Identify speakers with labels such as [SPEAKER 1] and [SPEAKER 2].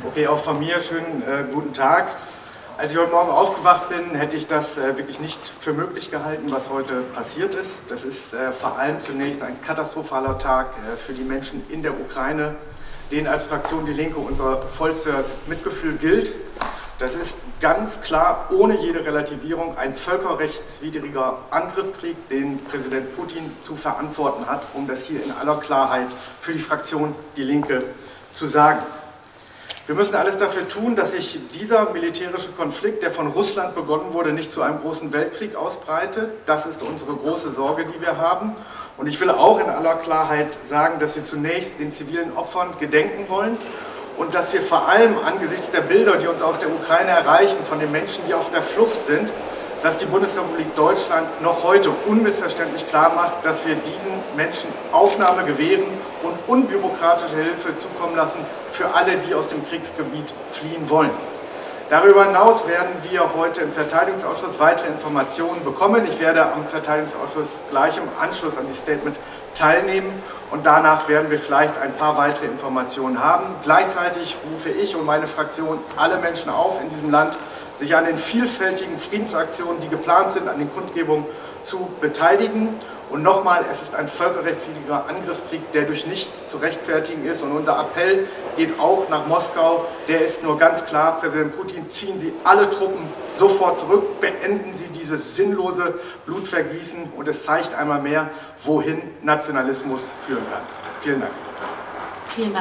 [SPEAKER 1] Okay, auch von mir schönen äh, guten Tag. Als ich heute Morgen aufgewacht bin, hätte ich das äh, wirklich nicht für möglich gehalten, was heute passiert ist. Das ist äh, vor allem zunächst ein katastrophaler Tag äh, für die Menschen in der Ukraine, denen als Fraktion Die Linke unser vollstes Mitgefühl gilt. Das ist ganz klar, ohne jede Relativierung, ein völkerrechtswidriger Angriffskrieg, den Präsident Putin zu verantworten hat, um das hier in aller Klarheit für die Fraktion Die Linke zu sagen. Wir müssen alles dafür tun, dass sich dieser militärische Konflikt, der von Russland begonnen wurde, nicht zu einem großen Weltkrieg ausbreitet. Das ist unsere große Sorge, die wir haben. Und ich will auch in aller Klarheit sagen, dass wir zunächst den zivilen Opfern gedenken wollen und dass wir vor allem angesichts der Bilder, die uns aus der Ukraine erreichen, von den Menschen, die auf der Flucht sind, dass die Bundesrepublik Deutschland noch heute unmissverständlich klar macht, dass wir diesen Menschen Aufnahme gewähren und unbürokratische Hilfe zukommen lassen für alle, die aus dem Kriegsgebiet fliehen wollen. Darüber hinaus werden wir heute im Verteidigungsausschuss weitere Informationen bekommen. Ich werde am Verteidigungsausschuss gleich im Anschluss an die Statement teilnehmen und danach werden wir vielleicht ein paar weitere Informationen haben. Gleichzeitig rufe ich und meine Fraktion alle Menschen auf in diesem Land, sich an den vielfältigen Friedensaktionen, die geplant sind, an den Kundgebungen zu beteiligen. Und nochmal, es ist ein völkerrechtswidriger Angriffskrieg, der durch nichts zu rechtfertigen ist. Und unser Appell geht auch nach Moskau. Der ist nur ganz klar, Präsident Putin, ziehen Sie alle Truppen sofort zurück, beenden Sie dieses sinnlose Blutvergießen. Und es zeigt einmal mehr, wohin Nationalismus führen kann. Vielen Dank.
[SPEAKER 2] Vielen Dank.